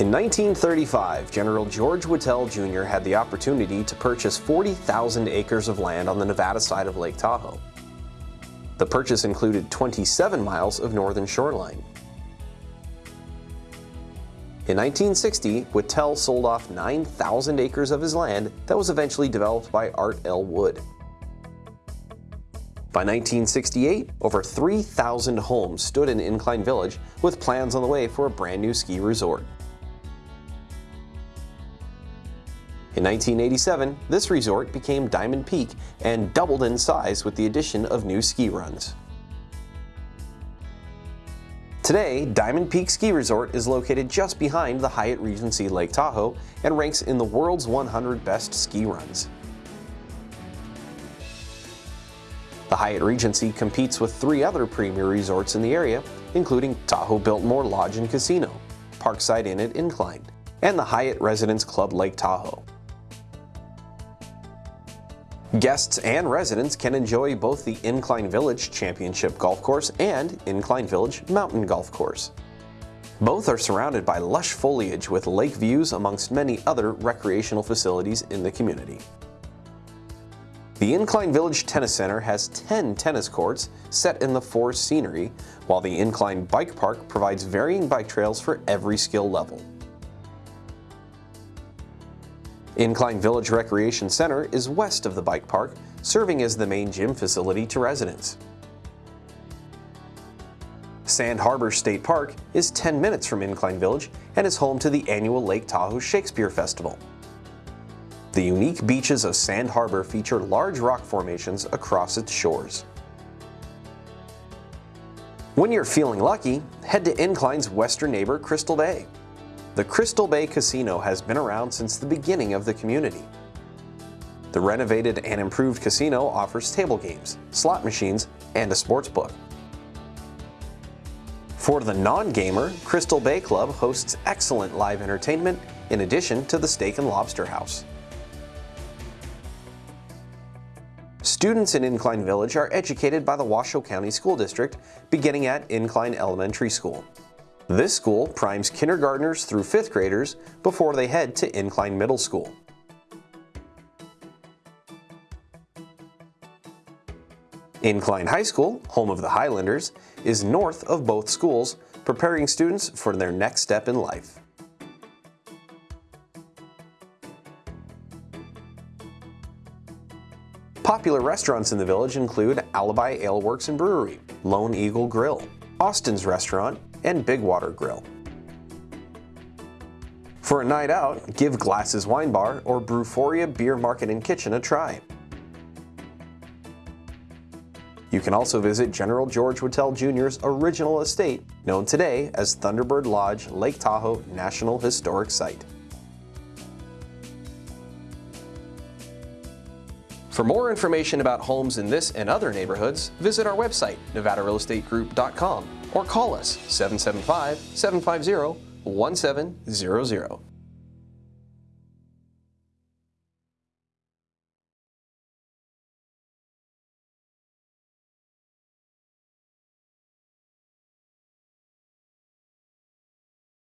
In 1935, General George Whittell Jr. had the opportunity to purchase 40,000 acres of land on the Nevada side of Lake Tahoe. The purchase included 27 miles of northern shoreline. In 1960, Whittell sold off 9,000 acres of his land that was eventually developed by Art L. Wood. By 1968, over 3,000 homes stood in Incline Village with plans on the way for a brand new ski resort. In 1987, this resort became Diamond Peak and doubled in size with the addition of new ski runs. Today, Diamond Peak Ski Resort is located just behind the Hyatt Regency Lake Tahoe and ranks in the world's 100 best ski runs. The Hyatt Regency competes with three other premier resorts in the area, including Tahoe Biltmore Lodge and Casino, Parkside Inn at Incline, and the Hyatt Residence Club Lake Tahoe. Guests and residents can enjoy both the Incline Village Championship Golf Course and Incline Village Mountain Golf Course. Both are surrounded by lush foliage with lake views amongst many other recreational facilities in the community. The Incline Village Tennis Center has 10 tennis courts set in the forest scenery, while the Incline Bike Park provides varying bike trails for every skill level. Incline Village Recreation Center is west of the bike park, serving as the main gym facility to residents. Sand Harbor State Park is 10 minutes from Incline Village and is home to the annual Lake Tahoe Shakespeare Festival. The unique beaches of Sand Harbor feature large rock formations across its shores. When you're feeling lucky, head to Incline's western neighbor, Crystal Bay. The Crystal Bay Casino has been around since the beginning of the community. The renovated and improved casino offers table games, slot machines, and a sports book. For the non-gamer, Crystal Bay Club hosts excellent live entertainment in addition to the Steak and Lobster House. Students in Incline Village are educated by the Washoe County School District, beginning at Incline Elementary School. This school primes kindergartners through 5th graders before they head to Incline Middle School. Incline High School, home of the Highlanders, is north of both schools, preparing students for their next step in life. Popular restaurants in the village include Alibi Ale Works and Brewery, Lone Eagle Grill, Austin's Restaurant, and Big Water Grill. For a night out, give Glasses Wine Bar or Brewforia Beer Market and Kitchen a try. You can also visit General George Whittell Jr.'s original estate, known today as Thunderbird Lodge Lake Tahoe National Historic Site. For more information about homes in this and other neighborhoods, visit our website, nevadarealestategroup.com or call us 775 750 1700.